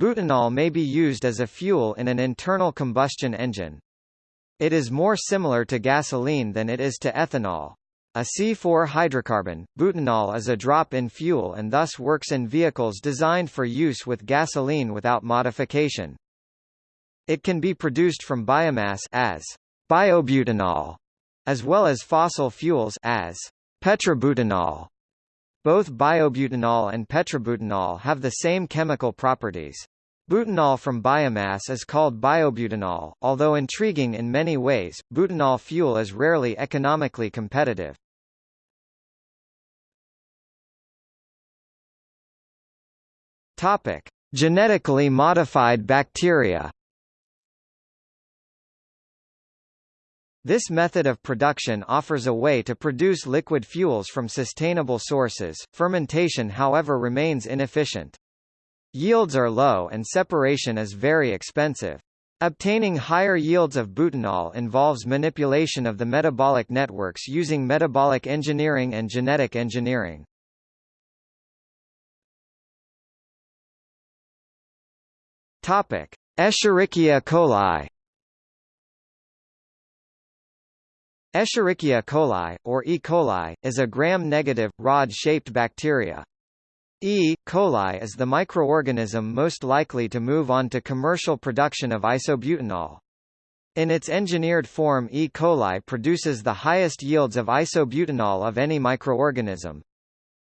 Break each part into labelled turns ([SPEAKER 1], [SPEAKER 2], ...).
[SPEAKER 1] Butanol may be used as a fuel in an internal combustion engine. It is more similar to gasoline than it is to ethanol. A C4 hydrocarbon, butanol is a drop-in fuel and thus works in vehicles designed for use with gasoline without modification. It can be produced from biomass as biobutanol, as well as fossil fuels as petrobutanol. Both biobutanol and petrobutanol have the same chemical properties. Butanol from biomass is called biobutanol, although intriguing in many ways, butanol fuel is rarely economically competitive. Topic: Genetically modified bacteria. This method of production offers a way to produce liquid fuels from sustainable sources, fermentation however remains inefficient. Yields are low and separation is very expensive. Obtaining higher yields of butanol involves manipulation of the metabolic networks using metabolic engineering and genetic engineering. Topic: Escherichia coli Escherichia coli, or E. coli, is a gram-negative, rod-shaped bacteria. E. coli is the microorganism most likely to move on to commercial production of isobutanol. In its engineered form E. coli produces the highest yields of isobutanol of any microorganism.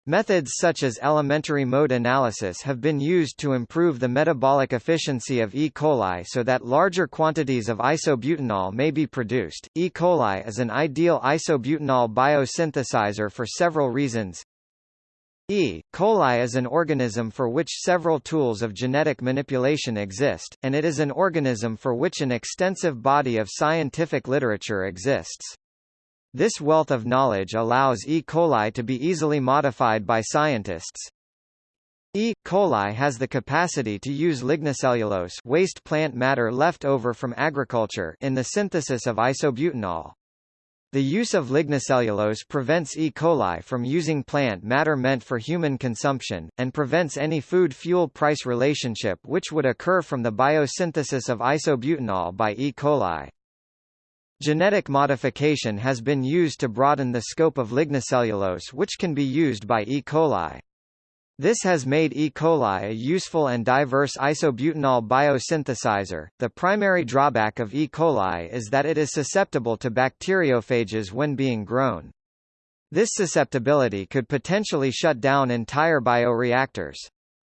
[SPEAKER 1] Methods such as elementary mode analysis have been used to improve the metabolic efficiency of E. coli so that larger quantities of isobutanol may be produced. E. coli is an ideal isobutanol biosynthesizer for several reasons. E. coli is an organism for which several tools of genetic manipulation exist, and it is an organism for which an extensive body of scientific literature exists. This wealth of knowledge allows E. coli to be easily modified by scientists. E. coli has the capacity to use lignocellulose waste plant matter left over from agriculture in the synthesis of isobutanol. The use of lignocellulose prevents E. coli from using plant matter meant for human consumption, and prevents any food-fuel price relationship which would occur from the biosynthesis of isobutanol by E. coli. Genetic modification has been used to broaden the scope of lignocellulose which can be used by E. coli. This has made E. coli a useful and diverse isobutanol biosynthesizer. The primary drawback of E. coli is that it is susceptible to bacteriophages when being grown. This susceptibility could potentially shut down entire bioreactors.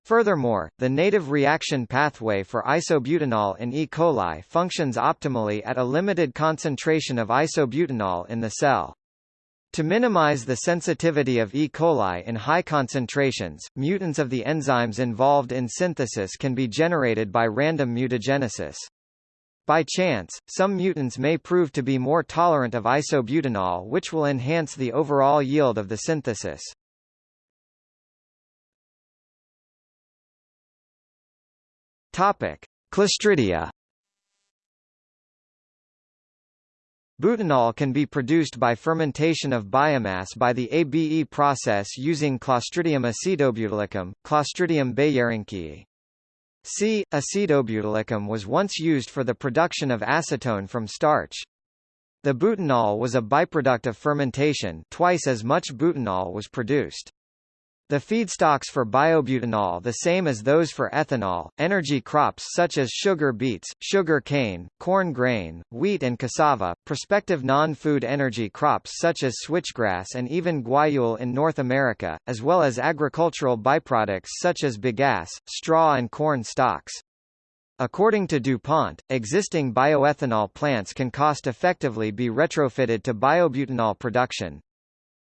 [SPEAKER 1] Furthermore, the native reaction pathway for isobutanol in E. coli functions optimally at a limited concentration of isobutanol in the cell. To minimize the sensitivity of E. coli in high concentrations, mutants of the enzymes involved in synthesis can be generated by random mutagenesis. By chance, some mutants may prove to be more tolerant of isobutanol which will enhance the overall yield of the synthesis. Topic: Clostridia. Butanol can be produced by fermentation of biomass by the ABE process using Clostridium acetobutylicum, Clostridium bayeranckii. C. acetobutylicum was once used for the production of acetone from starch. The butanol was a byproduct of fermentation twice as much butanol was produced. The feedstocks for biobutanol the same as those for ethanol, energy crops such as sugar beets, sugar cane, corn grain, wheat and cassava, prospective non-food energy crops such as switchgrass and even guayule in North America, as well as agricultural byproducts such as bagasse, straw and corn stalks. According to DuPont, existing bioethanol plants can cost-effectively be retrofitted to biobutanol production.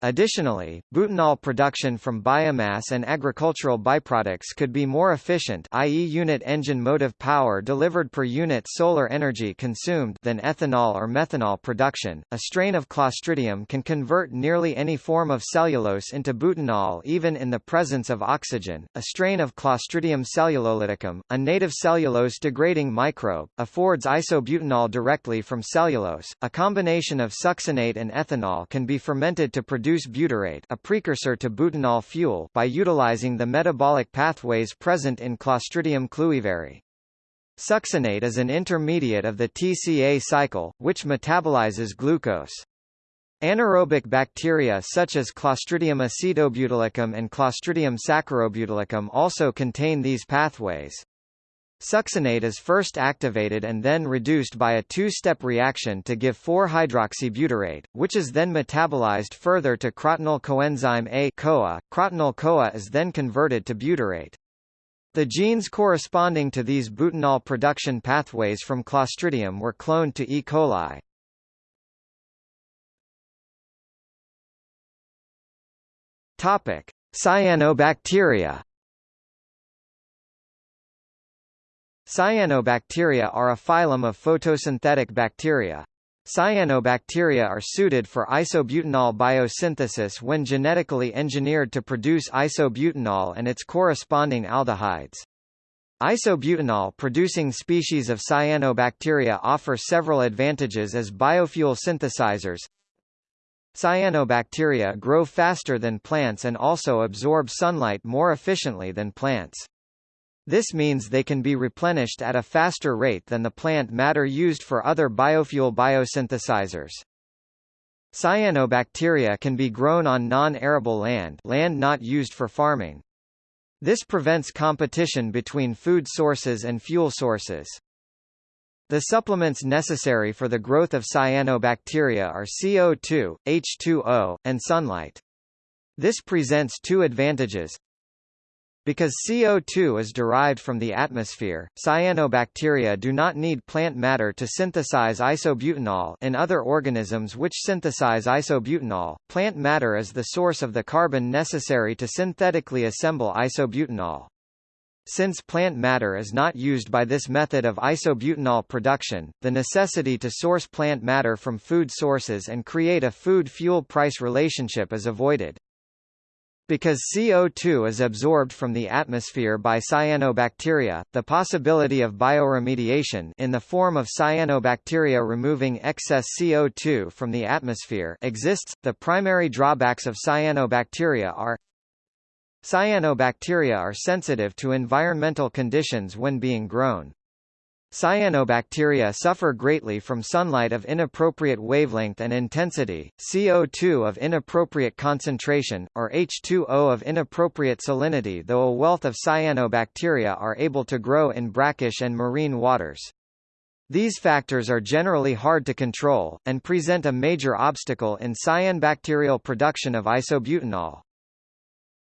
[SPEAKER 1] Additionally, butanol production from biomass and agricultural byproducts could be more efficient i.e. unit engine motive power delivered per unit solar energy consumed than ethanol or methanol production. A strain of Clostridium can convert nearly any form of cellulose into butanol even in the presence of oxygen. A strain of Clostridium cellulolyticum, a native cellulose degrading microbe, affords isobutanol directly from cellulose. A combination of succinate and ethanol can be fermented to produce produce butyrate a precursor to butanol fuel by utilizing the metabolic pathways present in Clostridium cluiveri. Succinate is an intermediate of the TCA cycle, which metabolizes glucose. Anaerobic bacteria such as Clostridium acetobutylicum and Clostridium saccharobutylicum also contain these pathways. Succinate is first activated and then reduced by a two-step reaction to give 4-hydroxybutyrate, which is then metabolized further to crotinyl coenzyme A CoA. Crotinyl CoA is then converted to butyrate. The genes corresponding to these butanol production pathways from Clostridium were cloned to E. coli. Topic: Cyanobacteria. Cyanobacteria are a phylum of photosynthetic bacteria. Cyanobacteria are suited for isobutanol biosynthesis when genetically engineered to produce isobutanol and its corresponding aldehydes. Isobutanol-producing species of cyanobacteria offer several advantages as biofuel synthesizers. Cyanobacteria grow faster than plants and also absorb sunlight more efficiently than plants. This means they can be replenished at a faster rate than the plant matter used for other biofuel biosynthesizers. Cyanobacteria can be grown on non-arable land land not used for farming. This prevents competition between food sources and fuel sources. The supplements necessary for the growth of cyanobacteria are CO2, H2O, and sunlight. This presents two advantages. Because CO2 is derived from the atmosphere, cyanobacteria do not need plant matter to synthesize isobutanol in other organisms which synthesize isobutanol, plant matter is the source of the carbon necessary to synthetically assemble isobutanol. Since plant matter is not used by this method of isobutanol production, the necessity to source plant matter from food sources and create a food-fuel price relationship is avoided. Because CO2 is absorbed from the atmosphere by cyanobacteria, the possibility of bioremediation in the form of cyanobacteria removing excess CO2 from the atmosphere exists. The primary drawbacks of cyanobacteria are Cyanobacteria are sensitive to environmental conditions when being grown. Cyanobacteria suffer greatly from sunlight of inappropriate wavelength and intensity, CO2 of inappropriate concentration, or H2O of inappropriate salinity though a wealth of cyanobacteria are able to grow in brackish and marine waters. These factors are generally hard to control, and present a major obstacle in cyanobacterial production of isobutanol.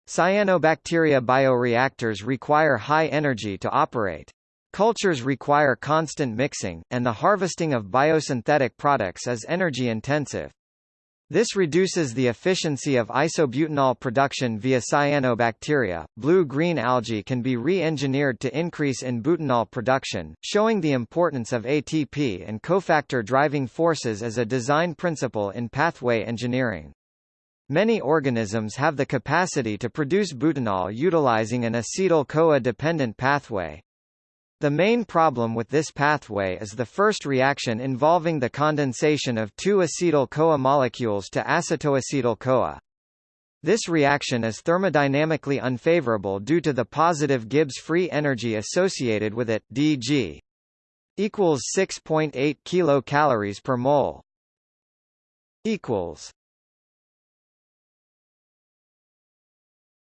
[SPEAKER 1] Cyanobacteria bioreactors require high energy to operate. Cultures require constant mixing, and the harvesting of biosynthetic products is energy-intensive. This reduces the efficiency of isobutanol production via cyanobacteria. Blue-green algae can be re-engineered to increase in butanol production, showing the importance of ATP and cofactor driving forces as a design principle in pathway engineering. Many organisms have the capacity to produce butanol utilizing an acetyl-CoA dependent pathway. The main problem with this pathway is the first reaction involving the condensation of two acetyl-CoA molecules to acetoacetyl-CoA. This reaction is thermodynamically unfavorable due to the positive Gibbs free energy associated with it dg equals 6.8 kilocalories per mole equals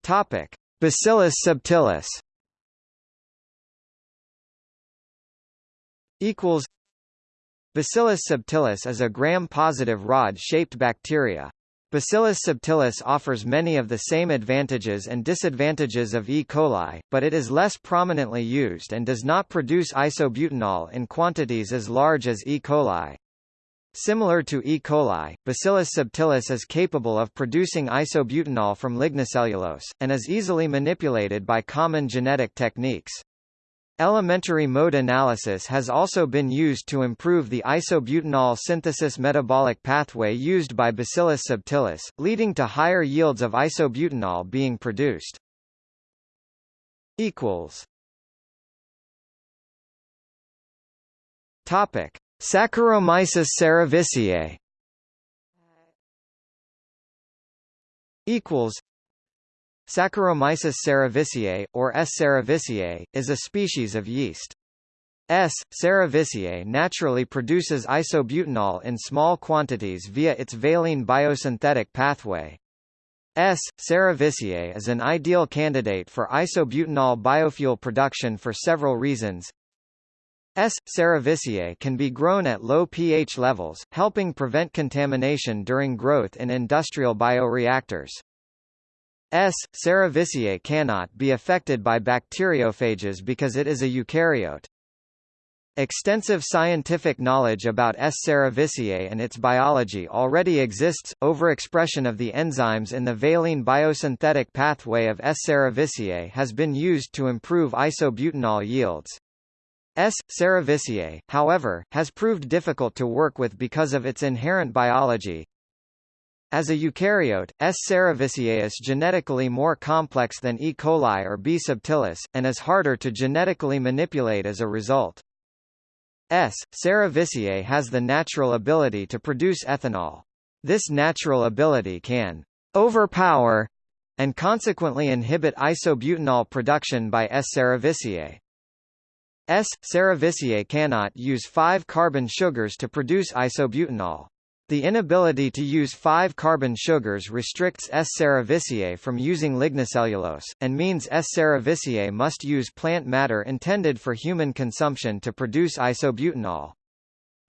[SPEAKER 1] Topic Bacillus subtilis equals Bacillus subtilis is a gram-positive rod-shaped bacteria. Bacillus subtilis offers many of the same advantages and disadvantages of E. coli, but it is less prominently used and does not produce isobutanol in quantities as large as E. coli. Similar to E. coli, Bacillus subtilis is capable of producing isobutanol from lignocellulose, and is easily manipulated by common genetic techniques. Elementary mode analysis has also been used to improve the isobutanol synthesis metabolic pathway used by Bacillus subtilis, leading to higher yields of isobutanol being produced. Equals. Topic: Saccharomyces cerevisiae. equals Saccharomyces cerevisiae, or S. cerevisiae, is a species of yeast. S. cerevisiae naturally produces isobutanol in small quantities via its valine biosynthetic pathway. S. cerevisiae is an ideal candidate for isobutanol biofuel production for several reasons. S. cerevisiae can be grown at low pH levels, helping prevent contamination during growth in industrial bioreactors. S. cerevisiae cannot be affected by bacteriophages because it is a eukaryote. Extensive scientific knowledge about S. cerevisiae and its biology already exists. Overexpression of the enzymes in the valine biosynthetic pathway of S. cerevisiae has been used to improve isobutanol yields. S. cerevisiae, however, has proved difficult to work with because of its inherent biology, as a eukaryote, S. cerevisiae is genetically more complex than E. coli or B. subtilis, and is harder to genetically manipulate as a result. S. cerevisiae has the natural ability to produce ethanol. This natural ability can overpower and consequently inhibit isobutanol production by S. cerevisiae. S. cerevisiae cannot use 5-carbon sugars to produce isobutanol. The inability to use 5-carbon sugars restricts S. cerevisiae from using lignocellulose, and means S. cerevisiae must use plant matter intended for human consumption to produce isobutanol.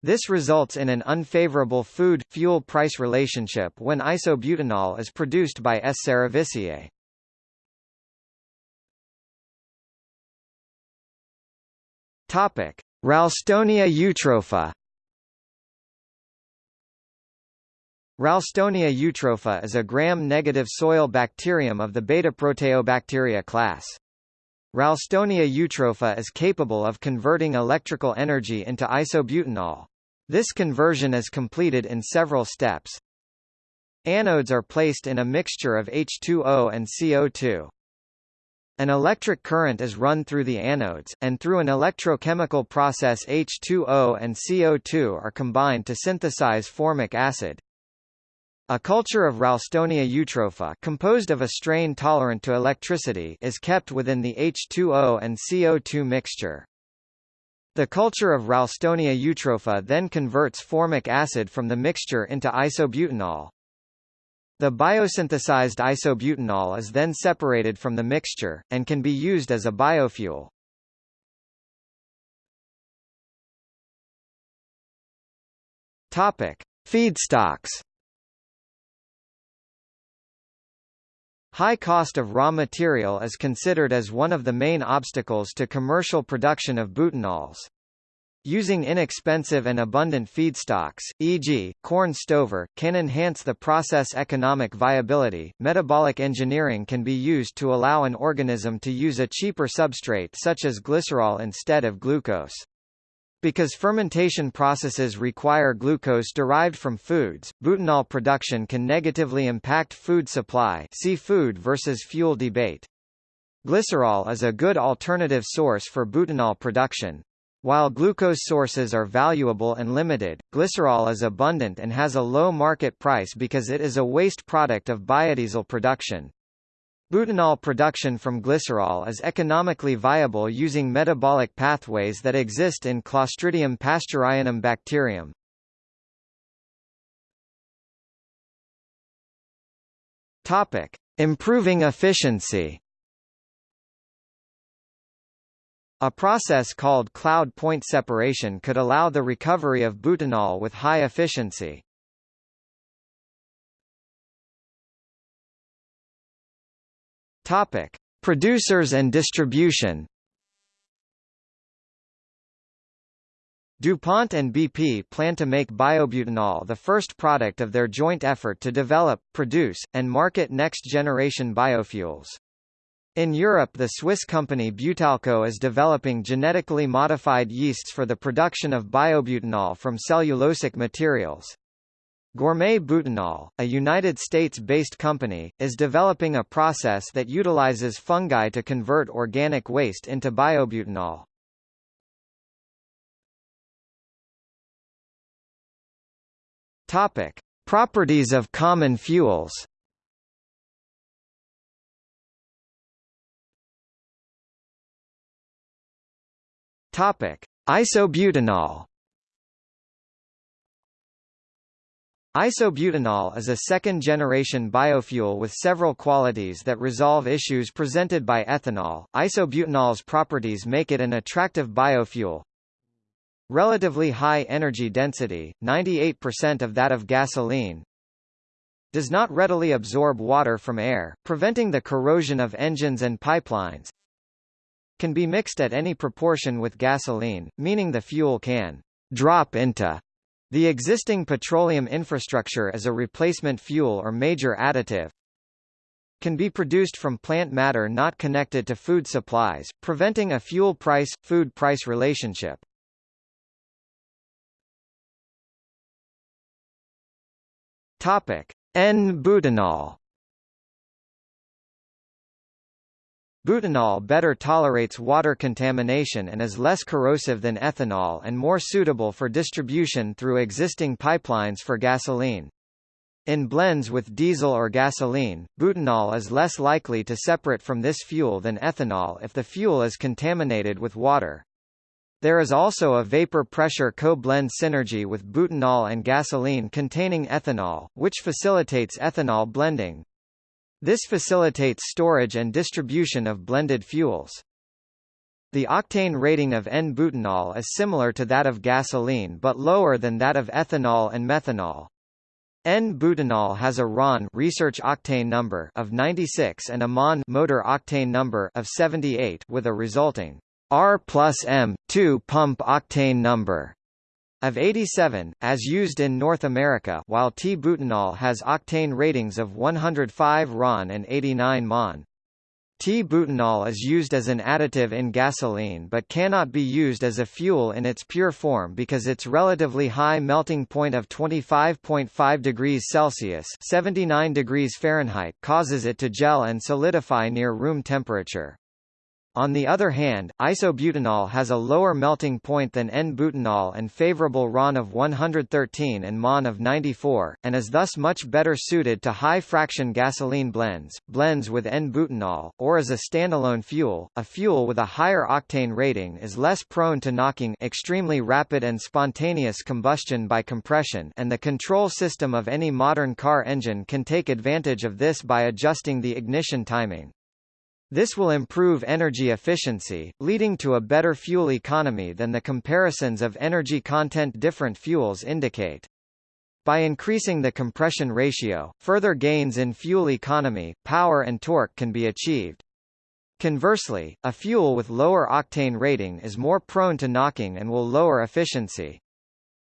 [SPEAKER 1] This results in an unfavorable food-fuel price relationship when isobutanol is produced by S. cerevisiae. Ralstonia eutropha Ralstonia eutropha is a gram-negative soil bacterium of the beta-proteobacteria class. Ralstonia eutropha is capable of converting electrical energy into isobutanol. This conversion is completed in several steps. Anodes are placed in a mixture of H2O and CO2. An electric current is run through the anodes, and through an electrochemical process H2O and CO2 are combined to synthesize formic acid. A culture of Ralstonia eutropha composed of a strain tolerant to electricity is kept within the H2O and CO2 mixture. The culture of Ralstonia eutropha then converts formic acid from the mixture into isobutanol. The biosynthesized isobutanol is then separated from the mixture, and can be used as a biofuel. Topic. Feedstocks High cost of raw material is considered as one of the main obstacles to commercial production of butanols. Using inexpensive and abundant feedstocks, e.g., corn stover, can enhance the process economic viability. Metabolic engineering can be used to allow an organism to use a cheaper substrate such as glycerol instead of glucose. Because fermentation processes require glucose derived from foods, butanol production can negatively impact food supply see food versus fuel debate. Glycerol is a good alternative source for butanol production. While glucose sources are valuable and limited, glycerol is abundant and has a low market price because it is a waste product of biodiesel production. Butanol production from glycerol is economically viable using metabolic pathways that exist in Clostridium pasteurianum bacterium. Topic: Improving efficiency. A process called cloud point separation could allow the recovery of butanol with high efficiency. Topic: Producers and distribution. DuPont and BP plan to make biobutanol the first product of their joint effort to develop, produce, and market next-generation biofuels. In Europe the Swiss company Butalco is developing genetically modified yeasts for the production of biobutanol from cellulosic materials. Gourmet Butanol, a United States-based company, is developing a process that utilizes fungi to convert organic waste into biobutanol. Topic: Properties of common fuels. Topic: Isobutanol Isobutanol is a second-generation biofuel with several qualities that resolve issues presented by ethanol. Isobutanol's properties make it an attractive biofuel. Relatively high energy density, 98% of that of gasoline. Does not readily absorb water from air, preventing the corrosion of engines and pipelines can be mixed at any proportion with gasoline, meaning the fuel can drop into the existing petroleum infrastructure as a replacement fuel or major additive can be produced from plant matter not connected to food supplies, preventing a fuel price-food price relationship. N-butanol Butanol better tolerates water contamination and is less corrosive than ethanol and more suitable for distribution through existing pipelines for gasoline. In blends with diesel or gasoline, butanol is less likely to separate from this fuel than ethanol if the fuel is contaminated with water. There is also a vapor pressure co-blend synergy with butanol and gasoline containing ethanol, which facilitates ethanol blending. This facilitates storage and distribution of blended fuels. The octane rating of N-butanol is similar to that of gasoline but lower than that of ethanol and methanol. N-butanol has a RON research octane number of 96 and a MON motor octane number of 78 with a resulting R plus M 2 pump octane number of 87, as used in North America while T-butanol has octane ratings of 105 RON and 89 MON. T-butanol is used as an additive in gasoline but cannot be used as a fuel in its pure form because its relatively high melting point of 25.5 degrees Celsius 79 degrees Fahrenheit causes it to gel and solidify near room temperature. On the other hand, isobutanol has a lower melting point than N-butanol and favorable RON of 113 and MON of 94, and is thus much better suited to high-fraction gasoline blends, blends with N-butanol, or as a standalone fuel. A fuel with a higher octane rating is less prone to knocking extremely rapid and spontaneous combustion by compression and the control system of any modern car engine can take advantage of this by adjusting the ignition timing. This will improve energy efficiency, leading to a better fuel economy than the comparisons of energy content different fuels indicate. By increasing the compression ratio, further gains in fuel economy, power and torque can be achieved. Conversely, a fuel with lower octane rating is more prone to knocking and will lower efficiency.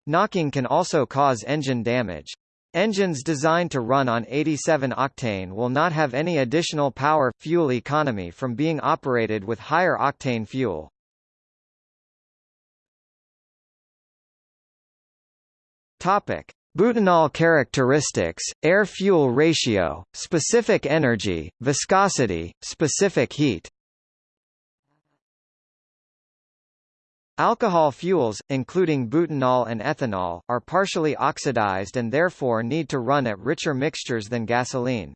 [SPEAKER 1] Knocking can also cause engine damage. Engines designed to run on 87 octane will not have any additional power fuel economy from being operated with higher octane fuel. Topic: Butanol characteristics, air-fuel ratio, specific energy, viscosity, specific heat Alcohol fuels, including butanol and ethanol, are partially oxidized and therefore need to run at richer mixtures than gasoline.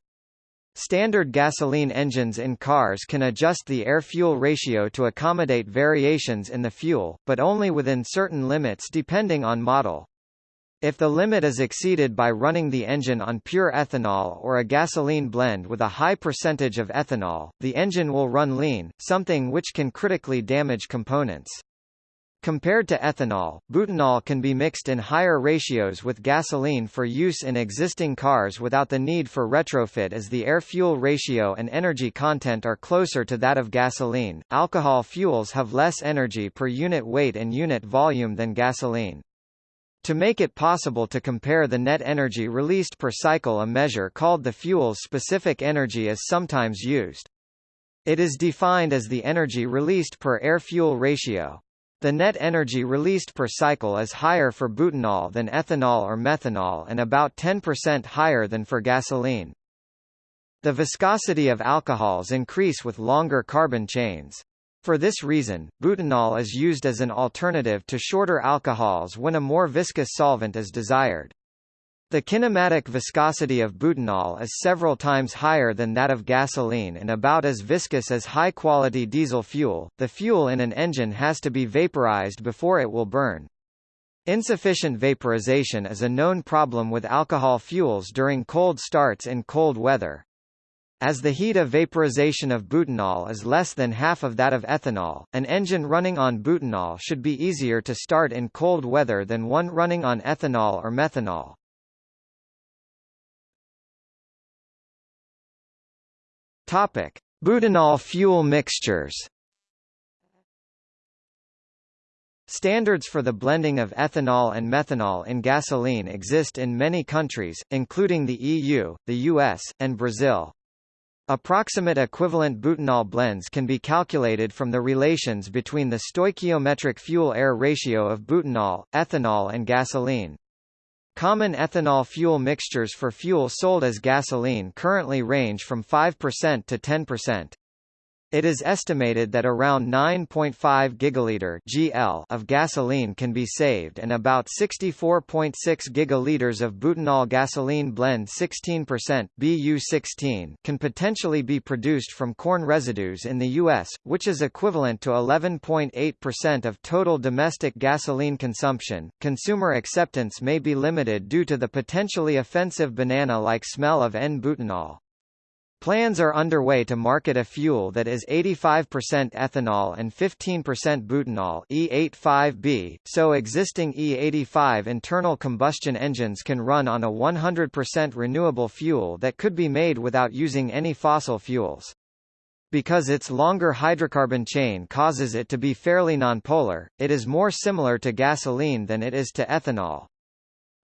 [SPEAKER 1] Standard gasoline engines in cars can adjust the air-fuel ratio to accommodate variations in the fuel, but only within certain limits depending on model. If the limit is exceeded by running the engine on pure ethanol or a gasoline blend with a high percentage of ethanol, the engine will run lean, something which can critically damage components. Compared to ethanol, butanol can be mixed in higher ratios with gasoline for use in existing cars without the need for retrofit as the air-fuel ratio and energy content are closer to that of gasoline. Alcohol fuels have less energy per unit weight and unit volume than gasoline. To make it possible to compare the net energy released per cycle a measure called the fuel's specific energy is sometimes used. It is defined as the energy released per air-fuel ratio. The net energy released per cycle is higher for butanol than ethanol or methanol and about 10% higher than for gasoline. The viscosity of alcohols increase with longer carbon chains. For this reason, butanol is used as an alternative to shorter alcohols when a more viscous solvent is desired. The kinematic viscosity of butanol is several times higher than that of gasoline and about as viscous as high-quality diesel fuel. The fuel in an engine has to be vaporized before it will burn. Insufficient vaporization is a known problem with alcohol fuels during cold starts in cold weather. As the heat of vaporization of butanol is less than half of that of ethanol, an engine running on butanol should be easier to start in cold weather than one running on ethanol or methanol. Topic: Butanol fuel mixtures. Standards for the blending of ethanol and methanol in gasoline exist in many countries, including the EU, the US, and Brazil. Approximate equivalent butanol blends can be calculated from the relations between the stoichiometric fuel-air ratio of butanol, ethanol and gasoline. Common ethanol fuel mixtures for fuel sold as gasoline currently range from 5% to 10%. It is estimated that around 9.5 gigaliter (GL) of gasoline can be saved and about 64.6 gigaliters of butanol gasoline blend 16% BU16 can potentially be produced from corn residues in the US, which is equivalent to 11.8% of total domestic gasoline consumption. Consumer acceptance may be limited due to the potentially offensive banana-like smell of N-butanol. Plans are underway to market a fuel that is 85% ethanol and 15% butanol E85B, so existing E85 internal combustion engines can run on a 100% renewable fuel that could be made without using any fossil fuels. Because its longer hydrocarbon chain causes it to be fairly nonpolar, it is more similar to gasoline than it is to ethanol.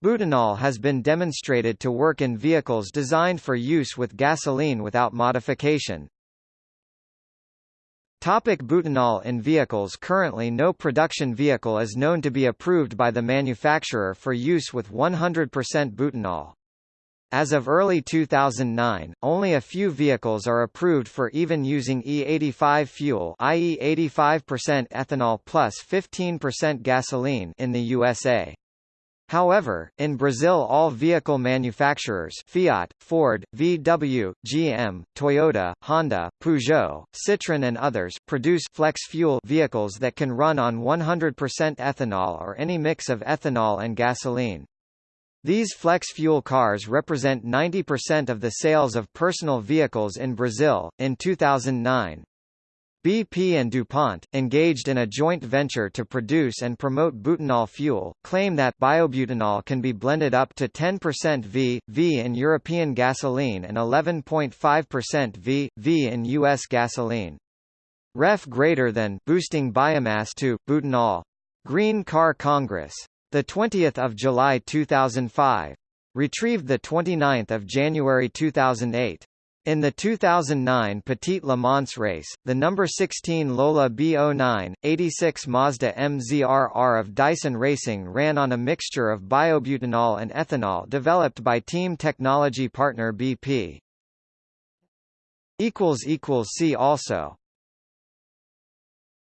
[SPEAKER 1] Butanol has been demonstrated to work in vehicles designed for use with gasoline without modification. Topic butanol in vehicles Currently no production vehicle is known to be approved by the manufacturer for use with 100% butanol. As of early 2009, only a few vehicles are approved for even using E85 fuel i.e. 85% ethanol plus 15% gasoline in the USA. However, in Brazil all vehicle manufacturers Fiat, Ford, VW, GM, Toyota, Honda, Peugeot, Citroën and others produce flex fuel vehicles that can run on 100% ethanol or any mix of ethanol and gasoline. These flex fuel cars represent 90% of the sales of personal vehicles in Brazil. In 2009, BP and DuPont, engaged in a joint venture to produce and promote butanol fuel, claim that biobutanol can be blended up to 10% V, V in European gasoline and 11.5% V, V in U.S. gasoline. Ref greater than boosting biomass to butanol. Green Car Congress. The 20th of July 2005. Retrieved the 29th of January 2008. In the 2009 Petite Le Mans race, the number 16 Lola B09, 86 Mazda MZRR of Dyson Racing ran on a mixture of biobutanol and ethanol developed by team technology partner BP. See also